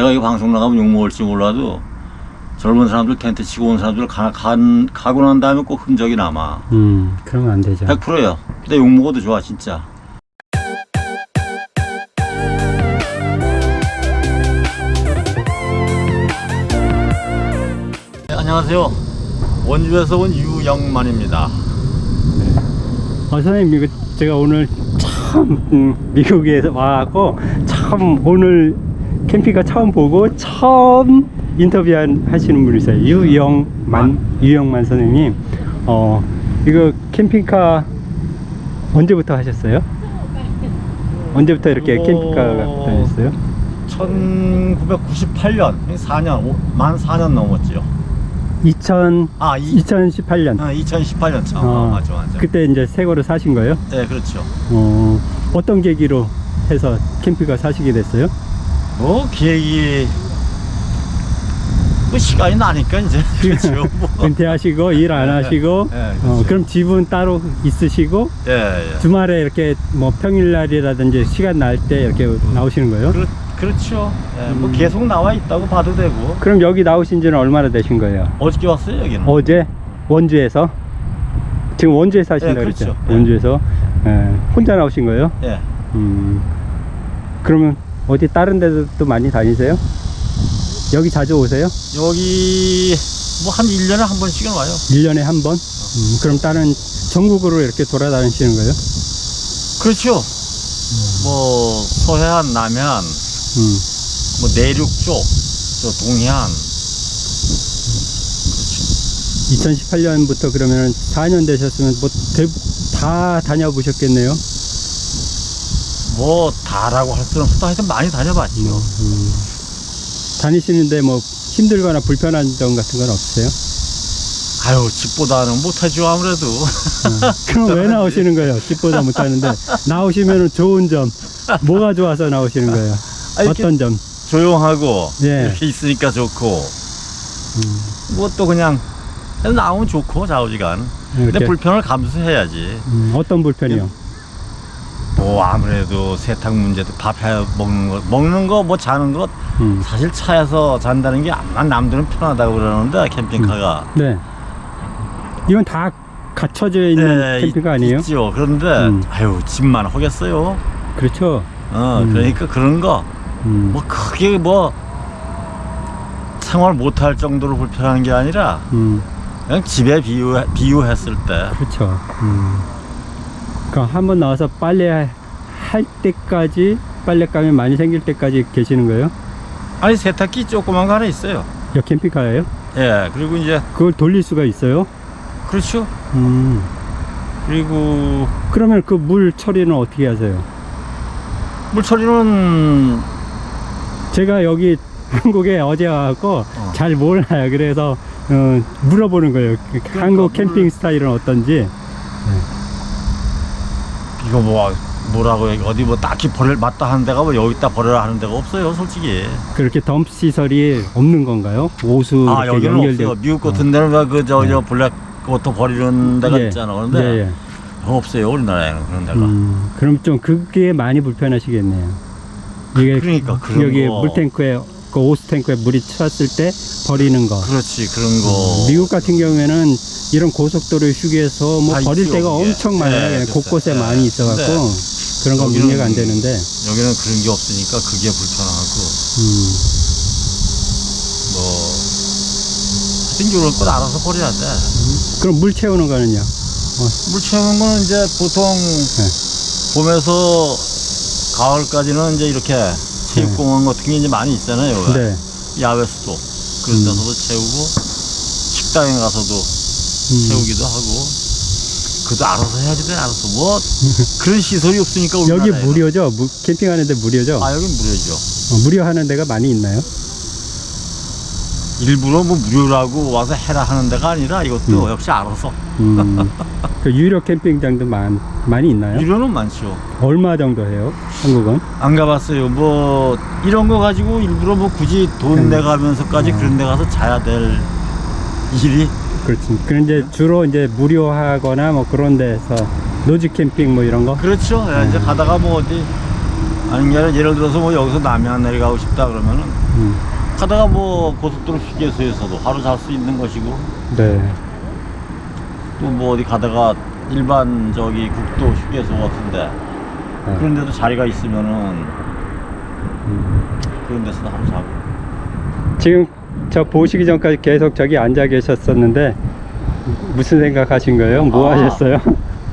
내가 이 방송 나가면 욕먹을지 몰라도 젊은 사람들 텐트 치고 온 사람들 가, 간, 가고 난 다음에 꼭 흔적이 남아. 음, 그러면 안 되죠. 100%예요. 근데 욕먹어도 좋아, 진짜. 네, 안녕하세요. 원주에서 온 유영만입니다. 어, 선생님, 이거 제가 오늘 참 음, 미국에 와갖고 참 오늘 캠핑카 처음 보고 처음 인터뷰 하시는 분이세요. 유영만, 유영만 선생님. 어, 이거 캠핑카 언제부터 하셨어요? 언제부터 이렇게 캠핑카가 다녔어요? 1998년, 4년, 만 4년 넘었지요. 2000, 아, 이, 2018년. 2018년 참. 어, 아, 맞아, 맞아. 그때 이제 새 거를 사신 거예요? 네, 그렇죠. 어, 어떤 계기로 해서 캠핑카 사시게 됐어요? 뭐, 계획이, 뭐, 시간이 나니까 이제. 그렇죠. 뭐. 은퇴하시고 일 안 하시고 예, 예, 어, 그렇죠. 그럼 집은 따로 있으시고 예, 예. 주말에 이렇게 뭐 평일날이라든지 시간 날 때 이렇게 나오시는 거예요? 그렇, 그렇죠. 예, 뭐 음. 계속 나와 있다고 봐도 되고. 그럼 여기 나오신 지는 얼마나 되신 거예요? 어저께 왔어요, 여기는. 어제 원주에서 지금 원주에 사신다 예, 그랬죠? 그렇죠. 예. 원주에서 예, 혼자 나오신 거예요? 예. 음, 그러면 어디 다른 데도 또 많이 다니세요? 여기 자주 오세요? 여기, 뭐, 한 1년에 한 번씩은 와요. 1년에 한 번? 음, 그럼 다른 전국으로 이렇게 돌아다니시는 거예요? 그렇죠. 뭐, 서해안, 남해안, 음. 뭐, 내륙 쪽, 저 동해안. 2018년부터 그러면 4년 되셨으면 뭐 다 다녀보셨겠네요. 뭐, 다라고 할 수는 없어. 하여튼 많이 다녀봤죠. 음, 다니시는데 뭐 힘들거나 불편한 점 같은 건 없으세요? 아유, 집보다는 못하죠, 아무래도. 어, 그럼 왜 나오시는 거예요? 집보다 못하는데 나오시면 좋은 점 뭐가 좋아서 나오시는 거예요? 아, 어떤 점? 조용하고, 예. 이렇게 있으니까 좋고, 음, 뭐또 그냥, 나오면 좋고, 좌우지간. 근데 이렇게, 불편을 감수해야지. 음, 어떤 불편이요? 뭐, 아무래도 세탁 문제도 밥 해 먹는 거, 먹는 거, 뭐 자는 거, 음, 사실 차에서 잔다는 게 아마 남들은 편하다고 그러는데, 캠핑카가. 네. 이건 다 갖춰져 있는 네, 캠핑카 있- 아니에요? 있죠. 그런데, 음. 아유, 집만 하겠어요. 그렇죠. 어, 음. 그러니까 그런 거, 음, 뭐 크게 뭐, 생활 못할 정도로 불편한 게 아니라, 음. 그냥 집에 비유, 비유했을 때, 그렇죠. 음. 그럼 한번 나와서 빨래 할 때까지 빨래감이 많이 생길 때까지 계시는 거예요? 아니, 세탁기 조그만 거 하나 있어요. 여 캠핑카예요? 예, 그리고 이제, 그걸 돌릴 수가 있어요? 그렇죠. 음. 그리고, 그러면 그 물 처리는 어떻게 하세요? 물 처리는, 제가 여기 한국에 어제 와갖고 어. 잘 몰라요. 그래서 어, 물어보는 거예요. 그 한국 물- 캠핑 스타일은 어떤지. 이거 뭐, 뭐라고, 어디 뭐 딱히 버릴, 맞다 하는 데가 뭐 여기다 버려라 하는 데가 없어요, 솔직히. 그렇게 덤 시설이 없는 건가요? 오수 아, 여기는 연결돼- 없어요. 미국 같은 데는 왜 그, 저, 저, black water 버리는 데가 예. 있잖아. 그런데, 예, 예. 없어요, 우리나라에는 그런 데가. 음, 그럼 좀 그게 많이 불편하시겠네요. 이게 그러니까, 그런 여기 거. 물탱크에 그 오수 탱크에 물이 찼을 때 버리는 거. 그렇지, 그런 거. 미국 같은 경우에는 이런 고속도로 휴게소 뭐 다 버릴 있죠, 데가. 엄청 많아요. 네, 글쎄. 곳곳에 네. 많이 있어갖고 근데 그런 건 여기는 문제가 안 되는데. 여기는 그런 게 없으니까 그게 불편하고, 음, 뭐, 하여튼 이런 건 알아서 버려야 돼. 그럼 물 채우는 거는요? 물 채우는 거는 이제 보통 네. 봄에서 가을까지는 이제 이렇게 체육공원 같은 게 이제 많이 있잖아요. 네. 야외 수도. 그런 음. 데서도 채우고, 식당에 가서도 음, 채우기도 하고, 그도 알아서 해야지 돼, 알아서. 뭐, 그런 시설이 없으니까 여기 우리나라에는. 무료죠? 무, 캠핑하는데 무료죠? 아, 여긴 무료죠. 어, 무료 하는 데가 많이 있나요? 일부러 뭐 무료라고 와서 해라 하는 데가 아니라 이것도 음. 역시 알아서. 음, 그 유료 캠핑장도 많, 많이 있나요? 유료는 많죠. 얼마 정도 해요? 한국은? 안 가봤어요. 뭐 이런 거 가지고 일부러 뭐 굳이 돈 음. 내가면서까지 어. 그런 데 가서 자야 될 일이 그렇지. 그런 이제 주로 이제 무료하거나 뭐 그런 데서 노지 캠핑 뭐 이런 거? 그렇죠. 예, 이제 음. 가다가 뭐 어디 아니 게 아니라 예를 들어서 뭐 여기서 남해안 내려가고 싶다 그러면은 음. 가다가 뭐 고속도로 휴게소에서도 하루 잘 수 있는 것이고 네. 또 뭐 어디 가다가 일반 저기 국도 휴게소 같은데 네. 그런 데도 자리가 있으면은 음. 그런 데서도 하루 자고 지금 저 보시기 전까지 계속 저기 앉아 계셨었는데 무슨 생각 하신 거예요? 뭐 아. 하셨어요?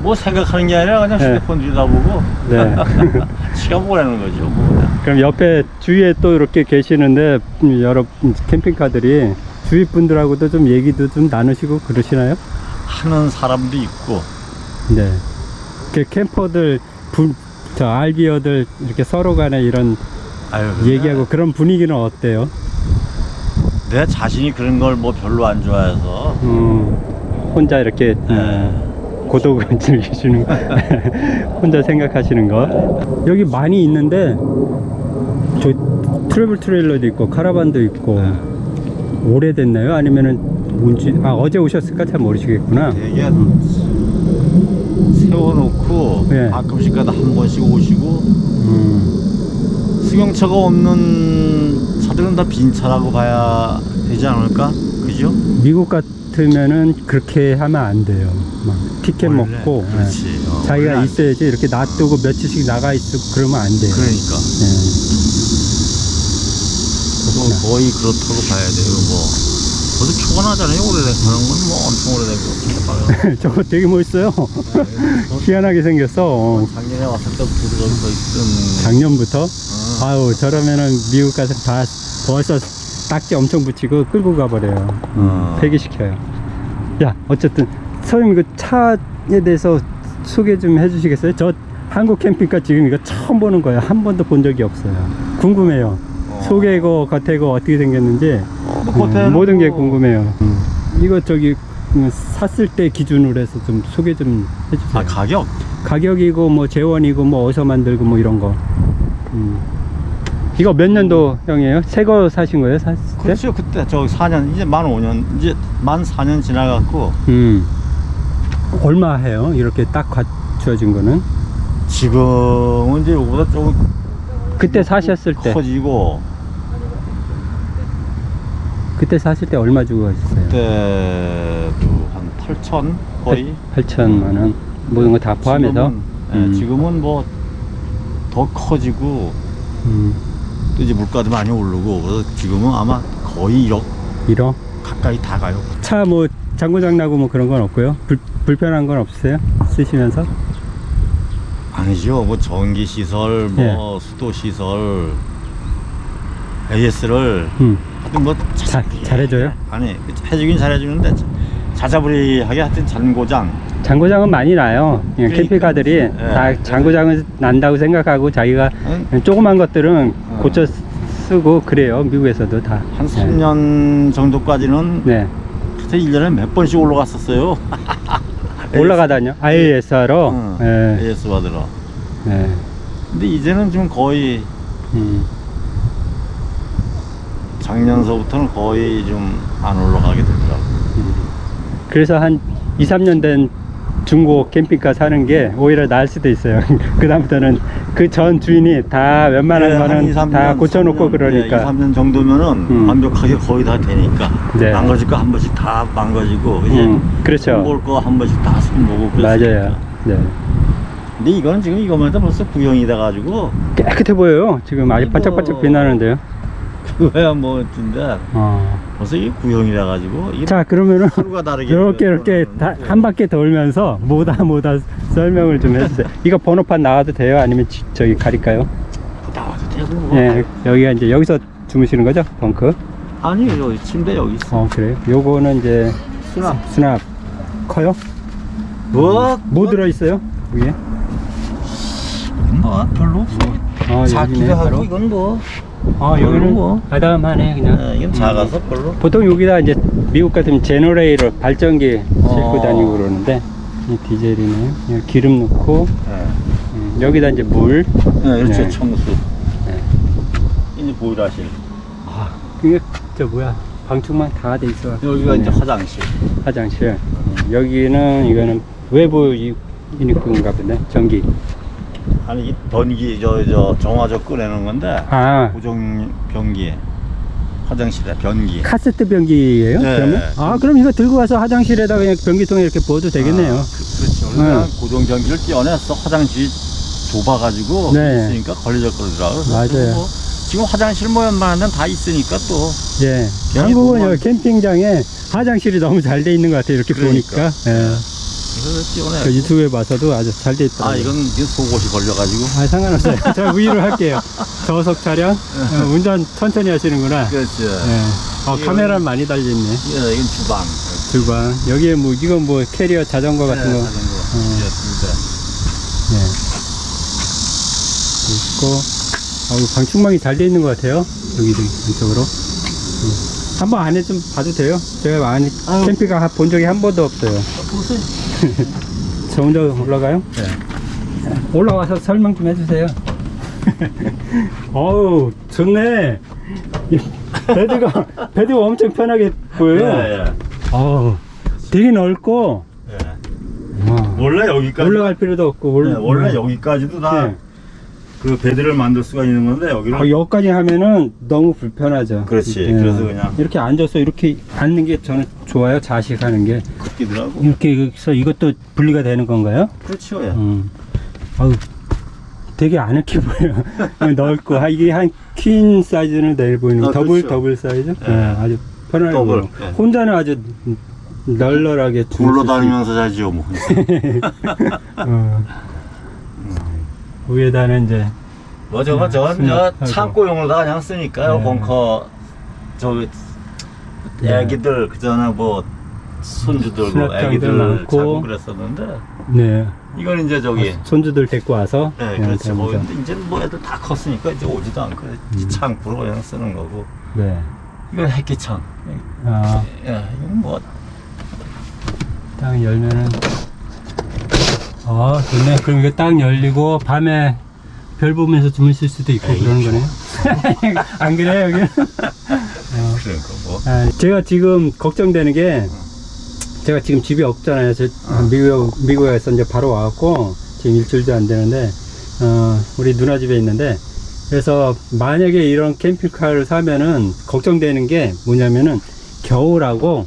뭐 생각하는 게 아니라 그냥 네. 휴대폰 들여다보고 네. 시간 보내는 거죠 뭐 그럼 옆에 주위에 또 이렇게 계시는데 음, 여러 캠핑카들이 주위 분들하고도 좀 얘기도 좀 나누시고 그러시나요? 하는 사람도 있고 네. 그 캠퍼들 분, 저 알비어들 이렇게 서로 간에 이런 아유 얘기하고 그런 분위기는 어때요? 내 자신이 그런 걸 뭐 별로 안 좋아해서 음, 혼자 이렇게 음, 고독을 즐기시는 거 혼자 생각하시는 거 여기 많이 있는데 저 트래블 트레일러도 있고 카라반도 있고 네. 오래됐나요? 아니면은 뭔지 아 어제 오셨을까 잘 모르시겠구나 되게 음, 세워놓고 네. 가끔씩 가다 한 번씩 오시고 음, 승용차가 없는 차들은 다 빈 차라고 봐야 되지 않을까? 그죠? 미국 같으면은 그렇게 하면 안 돼요 막 티켓 원래 먹고. 예. 어, 자기가 안- 있어야지 이렇게 놔두고 며칠씩 나가 있고 그러면 안 돼요 그러니까 예. 뭐 거의 그렇다고 봐야 돼요. 뭐 벌써 표가 나잖아요. 오래된 건뭐 엄청 오래되고 진짜 저거 되게 멋있어요. 희한하게 생겼어. 어, 작년에 왔을 때부터 저기서 있던 작년부터. 어. 아유, 저러면은 미국 가서 다 벌써 딱지 엄청 붙이고 끌고 가버려요. 음, 어. 폐기시켜요. 야, 어쨌든 선생님 그 차에 대해서 소개 좀 해주시겠어요? 저 한국 캠핑카 지금 이거 처음 보는 거예요. 한 번도 본 적이 없어요. 궁금해요. 어. 속이고 겉에고 어떻게 생겼는지 뭐 음, 모든 게뭐 궁금해요. 음. 이거 저기 음, 샀을 때 기준으로 해서 좀 소개 좀 해주세요. 아 가격? 가격이고 뭐 재원이고 뭐 어디서 만들고 뭐 이런 거. 음. 이거 몇 년도 형이에요? 새 거 사신 거예요? 샀을 때? 그렇죠. 그때 저 4년 이제 만 5년 이제 만 4년 지나갔고 음. 얼마 해요? 이렇게 딱 갖춰진 거는? 지금은 이제 이거보다 조금 그때 사셨을 때 커지고 그때 사실 때 얼마 주고 가셨어요? 그때도 한 8천 거의 8천만 원 모든 거 다 포함해서 지금은, 예, 음. 지금은 뭐 더 커지고 음. 또 이제 물가도 많이 오르고 그래서 지금은 아마 거의 1억 1억 가까이 다 가요. 차 뭐 장고장 나고 뭐 그런 건 없고요 불, 불편한 건 없으세요? 쓰시면서? 아니죠. 뭐 전기 시설, 예. 뭐 수도 시설, AS를 음. 뭐 자, 잘해줘요? 아니 해주긴 잘해주는데 자자부리하게 하여튼 잔고장. 장고장은 많이 나요 그냥 그러니까. 캠핑카들이 예. 다 장고장은 난다고 생각하고 자기가 한, 그냥 조그만 것들은 어. 고쳐 쓰고 그래요 미국에서도 다한 3년 정도까지는 네. 하여튼 1년에 몇 번씩 올라갔었어요. 올라가다뇨 IAS로 응. 네. AS 받으러. 네. 근데 이제는 좀 거의 음. 작년서부터는 거의 좀 안 올라가게 되더라고. 그래서 한 2, 3년 된 중고 캠핑카 사는 게 오히려 나을 수도 있어요 그 다음부터는 그 전 주인이 다 웬만한 예, 한 거는 2, 3년, 다 고쳐놓고 3년, 그러니까 예, 2, 3년 정도면은 음. 완벽하게 거의 다 되니까 네. 망가질 거 한 번씩 다 망가지고 이제 음, 그렇죠 볼거 한 번씩 다 손보고 맞아요 네. 근데 이거는 지금 이거만 해도 벌써 구형이 돼가지고 깨끗해 보여요 지금 아주 반짝반짝 빛나는데요 그거야 뭐 진짜 어. 벌써 이게 구형이 돼가지고 이게 자 그러면은 하루가 다르게 이렇게 이렇게 다, 한 바퀴 돌면서 뭐다 뭐다 설명을 좀 해주세요. 이거 번호판 나와도 돼요? 아니면 지- 저기 가릴까요? 나와도 되고 뭐. 예, 여기가 이제 여기서 주무시는 거죠? 벙크? 아니 여기 침대 여기 있어 어 그래요. 요거는 이제 수납 수납 커요? 뭐? 뭐 들어 있어요? 위에? 뭐 별로 없어 어 작기도 하고 바로. 이건 뭐 어 여기는 뭐. 아담하네 그냥. 예, 이건 작아서 별로 보통 여기다 이제 미국 같으면 generator 발전기 싣고 어. 다니고 그러는데 이 디젤이네요. 그냥 기름 넣고 예. 음, 여기다 이제 물. 네, 이렇게 네. 청수 네. 이제 보일러실 아, 이게 저 뭐야 방충망 다 돼 있어. 여기가 네. 이제 화장실 화장실. 음, 여기는 이거는 외부 이- 유니크인가 보네. 전기. 아니 이 변기 저 저 정화조 꺼내는 건데 아 고정 변기 화장실에 변기. 카세트 변기예요? 네. 그러면? 아 그럼 이거 들고 가서 화장실에다 그냥 변기통에 이렇게 부어도 되겠네요. 아, 그, 그렇죠. 그냥 고정 변기를 띄워냈어. 화장실이 좁아가지고 네. 있으니까 걸리적거리더라고. 맞아요. 뭐 지금 화장실 데는 다 있으니까 또 예. 한국은 보면- 여기 캠핑장에 화장실이 너무 잘 돼 있는 것 같아요. 이렇게 그러니까. 보니까. 예. 띄워내. 그 유튜브에 봐서도 아주 잘 돼 있더라고요. 아 이건 속옷이 걸려가지고. 아, 상관없어요. 제가 우유를 할게요. 저속 차량. 어, 운전 천천히 하시는구나. 그렇죠. 예. 어, 카메라 많이 달려있네. 예, 이건 주방. 주방. 여기에 뭐, 이건 뭐 캐리어 자전거 같은 거. 네, 자전거. 어. 예. 있고. 어우, 방충망이 잘 돼 있는 것 같아요. 여기 좀 안쪽으로. 음. 한번 안에 좀 봐도 돼요? 제가 안에 아유. 캠핑카 본 적이 한 번도 없어요. 보세요. 저 혼자 올라가요? 네. 올라와서 설명 좀 해주세요. 어우, 좋네. 이 베드가, 베드가 엄청 편하게 보여요. 예, 예. 어우, 되게 넓고, 예. 와, 원래 여기까지 올라갈 필요도 없고, 올, 네, 원래 여기까지도 다 네. 그 bed를 만들 수가 있는 건데 여기는 아, 여기까지 하면은 너무 불편하죠. 그렇지. 예. 그래서 그냥- 이렇게 앉아서 이렇게 앉는 게 저는 좋아요. 좌식하는 게. 걷기더라고. 이렇게 여기서 이것도 분리가 되는 건가요? 그렇죠. 예. 음. 아우, 되게 아늑해 보여요. 넓고, 아, 이게 한 퀸 사이즈는 내일 보이는 거. 아, 더블, 그렇죠. 더블 사이즈? 예. 예, 아주 편하게 더블. 예. 혼자는 아주 널널하게 굴러 주무실 수 다니면서 자지요 뭐. 어. 위에다는 이제 뭐 저거 네, 저건 저. 창고용으로 다 그냥 쓰니까요. 네. 벙커 저 네. 애기들 그 전에 뭐 손주들 뭐 애기들. 자고 그랬었는데 네 이건 이제 저기 손주들 데리고 와서 네, 그렇죠. 뭐, 이제 뭐 애들 다 컸으니까 이제 오지도 않고 음. 창고로 그냥 쓰는 거고. 네. 이건 햇기창. 아, 예, 이건 뭐딱 열면은 아 좋네. 그럼 이거 딱 열리고 밤에 별 보면서 주무실 수도 있고 에이, 그러는 거네요. 안 그래요 여기? 어. 그런 거 뭐. 아, 제가 지금 걱정되는 게 제가 지금 집이 없잖아요. 저 미국 미국에서 이제 바로 와갖고 지금 일주일도 안 되는데 어, 우리 누나 집에 있는데 그래서 만약에 이런 캠핑카를 사면은 걱정되는 게 뭐냐면은 겨울하고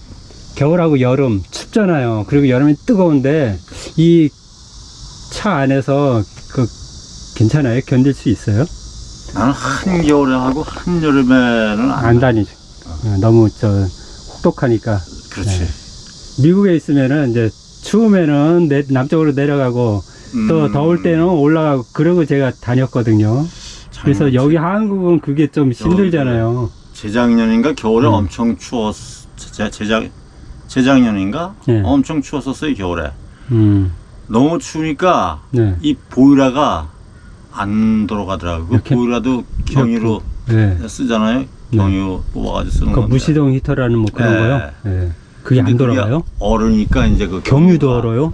겨울하고 여름 춥잖아요. 그리고 여름이 뜨거운데 이 차 안에서 그 괜찮아요? 견딜 수 있어요? 나는 한겨울에 하고 한여름에는 안, 안 다니죠. 어, 너무 저 혹독하니까. 그렇지. 네. 미국에 있으면은 이제 추우면은 내, 남쪽으로 내려가고 또 음, 더울 때는 올라가고 그러고 제가 다녔거든요. 그래서 여기 한국은 그게 좀 힘들잖아요. 재작년인가 겨울에 음. 엄청 추웠 재, 재작 재작년인가 네. 엄청 추웠었어요 겨울에 음, 너무 추우니까 네. 이 보일러가 안 돌아가더라고 그 보일러도 경유로 네. 쓰잖아요 경유 뽑아가지고 쓰는 그 건데 무시동 히터라는 뭐 그런 네. 거요. 네. 그게 안 돌아가요? 얼으니까 이제 그 경유도 얼어요?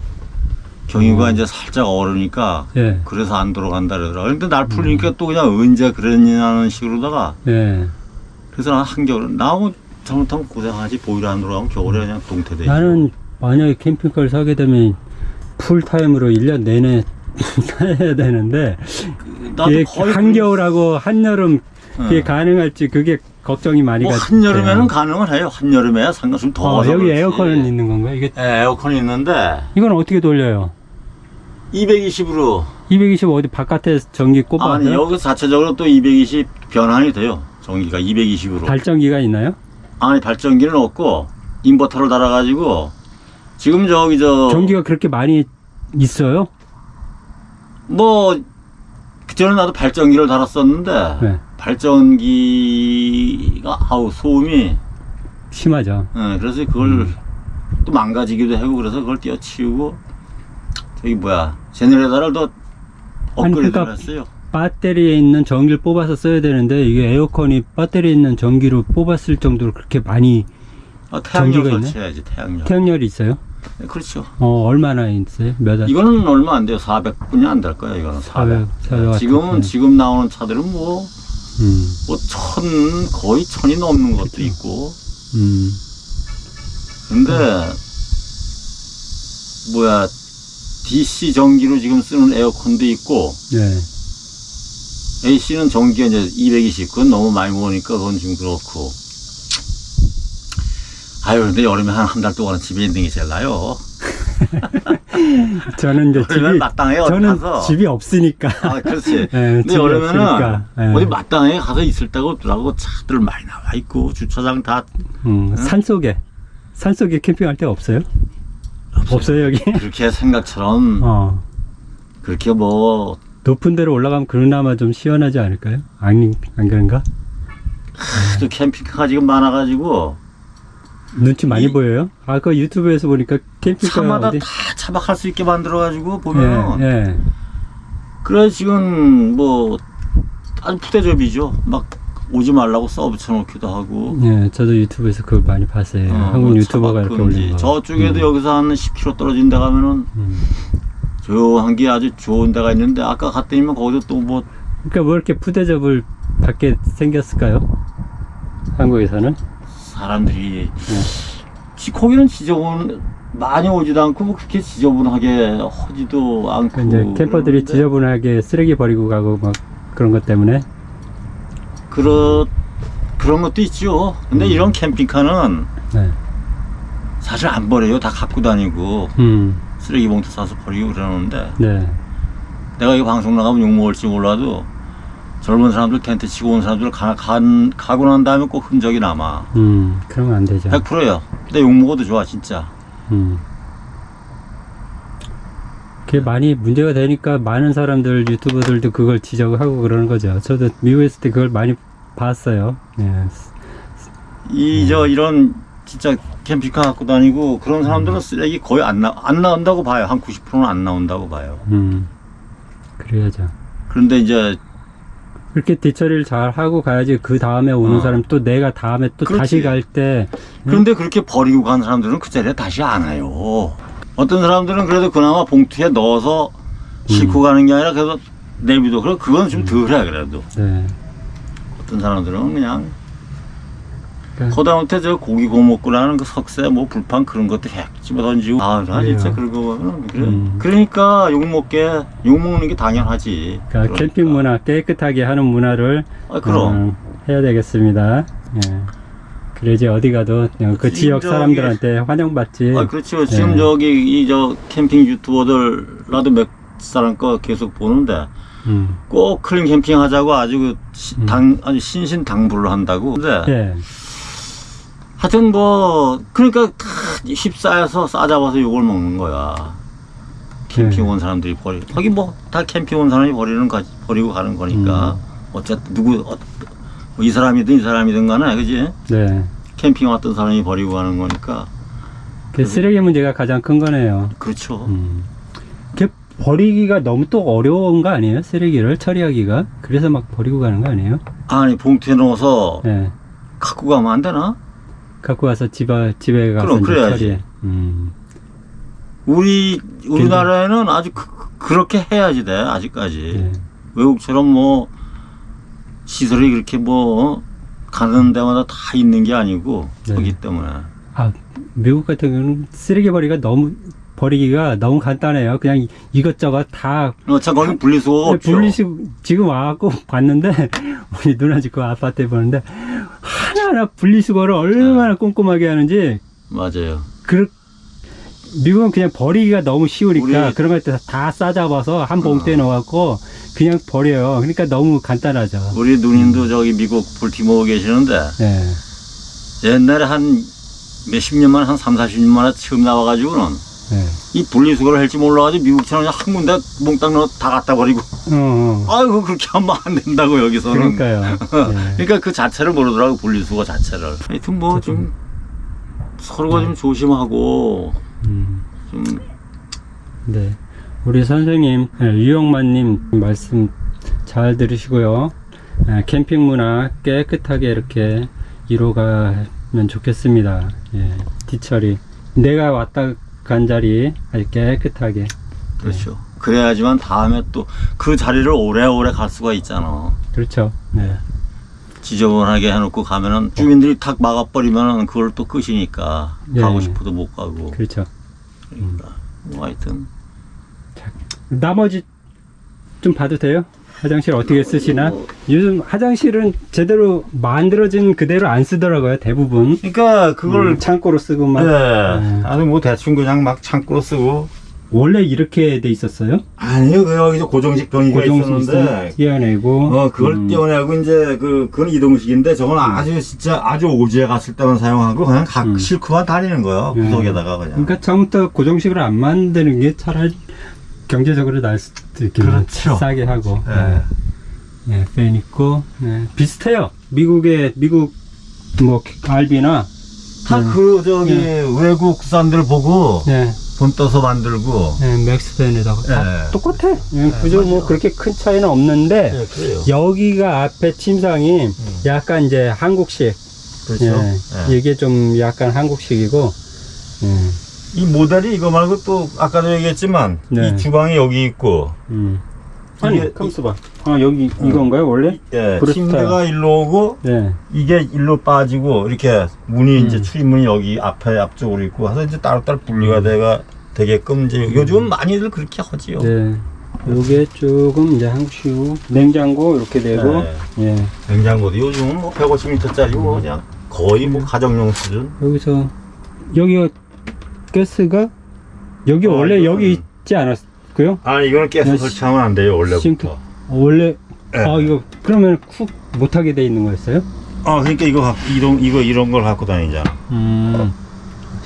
경유가 어. 이제 살짝 얼으니까 예. 그래서 안 돌아간다 그러더라고 근데 날 음. 풀리니까 또 그냥 언제 그랬냐는 식으로다가 예. 그래서 난 한겨울 나무 잘못하면 고생하지 보일러 안 돌아가면 겨울에 그냥 동태돼 나는 만약에 캠핑카를 사게 되면 풀타임으로 1년 내내 타야 되는데 이게 한겨울하고 한여름 그- 그게 응. 가능할지 그게 걱정이 많이 뭐 가. 한여름에는 가능을 해요. 한여름에야 상관없으면 어, 더워서 여기 그렇지. 에어컨은 있는 건가요? 이게 예, 에어컨이 있는데 이건 어떻게 돌려요? 220으로 220 어디 바깥에 전기 아니 꼽아요? 여기 자체적으로 또 220 변환이 돼요. 전기가 220으로. 발전기가 있나요? 아니 발전기는 없고 인버터를 달아가지고 지금 저기 저 전기가 그렇게 많이 있어요? 뭐 그전에 나도 발전기를 달았었는데 네. 발전기가 아우 소음이 심하죠. 예, 그래서 그걸 음. 또 망가지기도 하고 그래서 그걸 띄어치우고 저기 뭐야 제네레이터를 더 아니, 업그레이드를 그러니까 했어요. 배터리에 있는 전기를 뽑아서 써야 되는데 이게 에어컨이 배터리에 있는 전기로 뽑았을 정도로 그렇게 많이 아, 태양열? 설치해야지 태양열. 태양열이 있어요? 네, 그렇죠. 어 얼마나 있어요? 몇 원? 이거는 얼마 안 돼요. 400분이 안 될 거야. 이거는 400. 400, 400 지금은 같은. 지금 나오는 차들은 뭐 음, 뭐 천 거의 천이 넘는 것도 있고. 음, 근데 뭐야 DC 전기로 지금 쓰는 에어컨도 있고 네. AC는 전기가 이제 220, 그건 너무 많이 먹으니까 그건 좀 그렇고. 아유, 근데 여름에 한 한 달 동안은 집에 있는 게 제일 나요. 저는 이제 집이 마땅해 어디 저는 가서. 집이 없으니까. 아, 그렇지. 예, 근데 여름에는 없으니까. 예. 어디 마땅해 가서 있을 데가 없더라고. 차들 많이 나와 있고, 주차장 다 음, 산 속에 산 속에 캠핑할 데가 없어요? 없어요 여기? 그렇게 생각처럼 어. 그렇게 뭐 높은 데로 올라가면 그나마 좀 시원하지 않을까요? 아니 안 그런가? 또 캠핑카가 지금 많아가지고 눈치 많이 이- 보여요? 아까 유튜브에서 보니까 캠핑카 차마다 어디? 다 차박할 수 있게 만들어 가지고 보면 예, 예. 그래 지금 뭐 아주 푸대접이죠. 막 오지 말라고 써 붙여 놓기도 하고. 예, 저도 유튜브에서 그거 많이 봤어요. 어, 한국 뭐 유튜버가 이렇게. 올린 거. 저쪽에도 음, 여기서 한 10km 떨어진 데 가면은 음. 조용한 게 아주 좋은 데가 있는데 아까 갔더니만 거기도 또 뭐 그러니까 왜 이렇게 푸대접을 받게 생겼을까요? 한국에서는? 사람들이 네. 지- 거기는 지저분 많이 오지도 않고 뭐 그렇게 지저분하게 허지도 않고 그 이제 캠퍼들이 지저분하게 쓰레기 버리고 가고 막 그런 것 때문에 그렇 그런 것도 있죠. 근데 음. 이런 캠핑카는 네. 사실 안 버려요. 다 갖고 다니고 음, 쓰레기 봉투 싸서 버리고 그러는데 네. 내가 이 방송 나가면 욕 먹을지 몰라도 젊은 사람들 텐트 치고 온 사람들 가, 간, 가고 난 다음에 꼭 흔적이 남아. 음, 그러면 안 되죠. 100%예요. 근데 욕 먹어도 좋아 진짜. 음. 그게 많이 문제가 되니까 많은 사람들 유튜버들도 그걸 지적하고 그러는 거죠. 저도 미국에 있을 때 그걸 많이 봤어요. 예. 이저 이런 진짜 캠핑카 갖고 다니고 그런 사람들은 쓰레기 거의 안, 나, 안 나온다고 봐요. 한 90%는 안 나온다고 봐요. 음. 그래야죠. 그런데 이제 그렇게 뒤처리를 잘 하고 가야지 그 다음에 오는 어. 사람 또 내가 다음에 또 그렇지. 다시 갈 때 그런데 그렇게 버리고 간 사람들은 그 자리에 다시 안 와요. 어떤 사람들은 그래도 그나마 봉투에 넣어서 싣고 가는 게 아니라 그래도 내비도 그래 그건 좀 덜해 그래도 네. 어떤 사람들은 그냥 그러니까 거다못해 저 고기 구워 먹고라는 그 석쇠 뭐 불판 그런 것도 해 집어 던지고 아 나 진짜 그래요. 그런 거 보면 그래 음. 그러니까 욕 먹게 욕 먹는 게 당연하지 그러니까 캠핑 문화 깨끗하게 하는 문화를 아 그럼 음, 해야 되겠습니다. 예. 그래야지 어디 가도 그 지금 지역 사람들한테 환영받지. 아 그렇죠 지금 네. 저기 이 저 캠핑 유튜버들 나도 몇 사람 거 계속 보는데 음. 꼭 clean 캠핑 하자고 아주 그 시- 음. 당 아주 신신당부를 한다고 근데 예. 하여튼 뭐 그러니까 다 휩싸여서 싸잡아서 욕을 먹는 거야 캠핑 네. 온 사람들이 버리 거기 뭐 다 캠핑 온 사람이 버리는 거 버리고 가는 거니까 음. 어쨌든 누구 어, 뭐이 사람이든 이 사람이든 간에 그지 네. 캠핑 왔던 사람이 버리고 가는 거니까 그 쓰레기 문제가 가장 큰 거네요. 그렇죠 음. 그 버리기가 너무 또 어려운 거 아니에요? 쓰레기를 처리하기가. 그래서 막 버리고 가는 거 아니에요? 아니 봉투에 넣어서 예. 갖고 가면 안 되나 갖고 와서 집에 집에 가서 그럼 그래야지. 음. 우리 우리나라에는 아주 그, 렇게 해야지 돼 아직까지 예. 외국처럼 뭐 시설이 그렇게 뭐 가는 데마다 다 있는 게 아니고 네. 그렇기 때문에 아, 미국 같은 경우는 쓰레기 버리기가 너무 버리기가 너무 간단해요. 그냥 이것저것 다 어, 참 거기 분리수거가 없죠. 분리수 지금 와갖고 봤는데 우리 누나 집 그 아파트에 보는데 하나하나 분리수거를 얼마나 꼼꼼하게 하는지 맞아요. 그 미국은 그냥 버리기가 너무 쉬우니까 우리- 그런 것들 다 싸잡아서 한 봉투에 어. 넣어갖고 그냥 버려요. 그러니까 너무 간단하죠. 우리 누님도 저기 미국 볼티모어 계시는데 네. 옛날에 한 몇십 년 만에 한 3, 40년 만에 처음 나와가지고는 네. 이 분리수거를 할지 몰라가지고 미국처럼 그냥 한 군데 몽땅 넣어 다 갖다 버리고 어, 어. 아이고 그렇게 하면 안 된다고 여기서는 그러니까요. 네. 그러니까 그 자체를 모르더라고 분리수거 자체를 하여튼 뭐 좀 서로가 좀 조심하고 음. 좀 네. 우리 선생님, 예, 유영만님 말씀 잘 들으시고요. 예, 캠핑 문화 깨끗하게 이렇게 이루어가면 좋겠습니다. 예, 뒤처리. 내가 왔다 간 자리 아주 깨끗하게. 그렇죠 그래야지만 다음에 또 그 자리를 오래오래 갈 수가 있잖아 그렇죠. 네. 지저분하게 해놓고 가면은 주민들이 탁 막아버리면은 그걸 또 끝이니까 예. 가고 싶어도 못 가고 그렇죠. 그러니까 뭐 하여튼 나머지 좀 봐도 돼요? 화장실 어떻게 쓰시나? 요즘 화장실은 제대로 만들어진 그대로 안 쓰더라고요, 대부분. 그러니까 그걸 음, 창고로 쓰고 막. 네. 음. 아니 뭐 대충 그냥 막 창고로 쓰고 원래 이렇게 돼 있었어요? 아니요 그 여기서 고정식 변기가 고정식 있었는데 띄어내고. 어 그걸 음. 떼어내고 이제 그 그건 이동식인데 저건 아주 진짜 아주 오지에 갔을 때만 사용하고 그냥 각 음. 실크만 다니는 거예요 음. 구석에다가 그냥 그러니까 처음부터 고정식으로 안 만드는 게 차라리 경제적으로 나을 수도 있겠네요. 그렇죠. 싸게 하고. 네. 네, 팬 있고. 네, 비슷해요. 미국의, 미국, 뭐, RV나. 다 그 저기 외국산들 보고 네, 본떠서 만들고 네 맥스 팬에다가. 다 네. 똑같아. 네, 그저 뭐. 그렇게 큰 차이는 없는데. 네, 그래요 여기가 앞에 침상이 약간 이제 한국식. 그렇죠. 이게 좀 약간 한국식이고. 예, 이 모델이 이거 말고 또 아까도 얘기했지만 네. 이 주방이 여기 있고 음. 아니, 컴스 봐. 아, 여기 이건가요, 원래? 예. 침대가 일로 오고 네. 이게 일로 빠지고 이렇게 문이 음. 이제 출입문이 여기 앞에 앞쪽으로 있고 해서 이제 따로따로 분리가 돼가 되게끔 이제 요즘 많이들 그렇게 하지요. 네. 요게 조금 이제 한국식으로 냉장고 이렇게 되고 네. 예. 냉장고도 요즘은 뭐 150m짜리고 그냥 거의 뭐 가정용 수준. 여기서 여기가 가스가 여기 어, 원래 이거는- 여기 있지 않았고요? 아 이거는 가스 네, 설치하면 안 돼요 싱크. 원래부터. 원래 네. 아 이거 그러면 쿡 못하게 돼 있는 거였어요? 아 그러니까 이거 갖- 이런 이거 이런 걸 갖고 다니잖아. 음.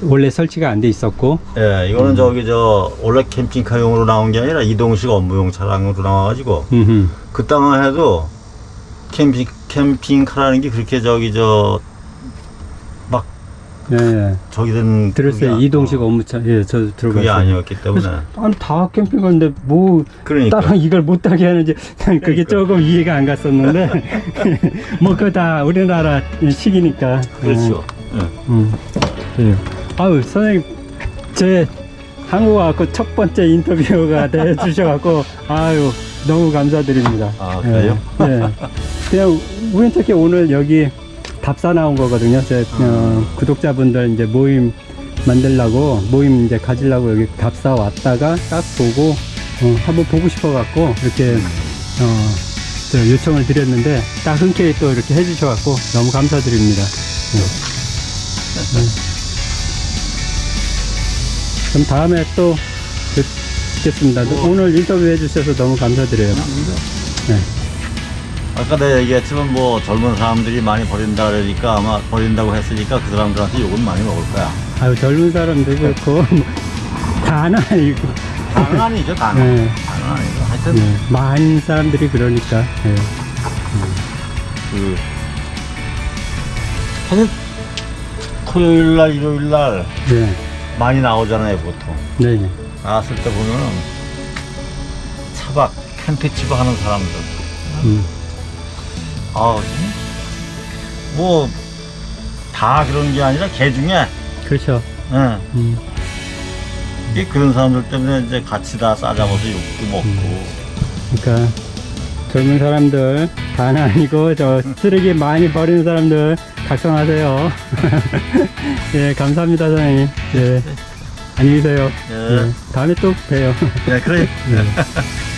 원래 설치가 안 돼 있었고 예, 음. 이거는 저기 저 원래 캠핑카용으로 나온 게 아니라 이동식 업무용 차량으로 나와가지고 음흠. 그 땅을 해도 캠핑 캠핑카라는 게 그렇게 저기 저막 예, 예. 저기 된 들었어요 이동식 어, 업무차 예 저도 들어봤어요 그게 아니었기 때문에 아니 다 캠핑 가는데 뭐 그러니까 따로 이걸 못하게 하는지 난 그게 그러니까. 조금 이해가 안 갔었는데 뭐 그거 다 우리나라 식이니까 그렇죠. 예. 음, 그래요. 아유 선생님 제 한국 와갖고 첫 번째 인터뷰가 돼 주셔갖고 아유 너무 감사드립니다. 아, 그래요? 예, 예. 그냥 우연찮게 오늘 여기 답사 나온 거거든요. 제 어, 구독자분들 이제 모임 만들라고 모임 이제 가지려고 여기 답사 왔다가 딱 보고 어, 한번 보고 싶어 갖고 이렇게 어, 저 요청을 드렸는데 딱 흔쾌히 또 이렇게 해주셔 갖고 너무 감사드립니다. 네. 네. 그럼 다음에 또 뵙겠습니다. 오늘 인터뷰 해주셔서 너무 감사드려요. 네. 아까 내가 얘기했지만 뭐 젊은 사람들이 많이 버린다 그러니까 아마 버린다고 했으니까 그 사람들한테 욕은 많이 먹을 거야. 아유 젊은 사람도 그렇고 다는 아니고 다는 아니죠, 다는. 네. 다는 아니죠. 하여튼 네. 많은 사람들이 그러니까 네. 그 사실 토요일 날 일요일 날 네. 많이 나오잖아요 보통 네. 나왔을 때 보면은 차박 텐트 치고 하는 사람들 음. 아 뭐 다 그런 게 아니라 개 중에 그렇죠. 예, 음. 이게 그런 사람들 때문에 이제 같이 다 싸잡아서 욕도 먹고 그러니까 젊은 사람들 다는 아니고 저 쓰레기 많이 버리는 사람들 각성하세요. 예, 감사합니다, 선생님. 예. 안녕히 계세요. 예. 예, 다음에 또 봬요. 예, 그래 예.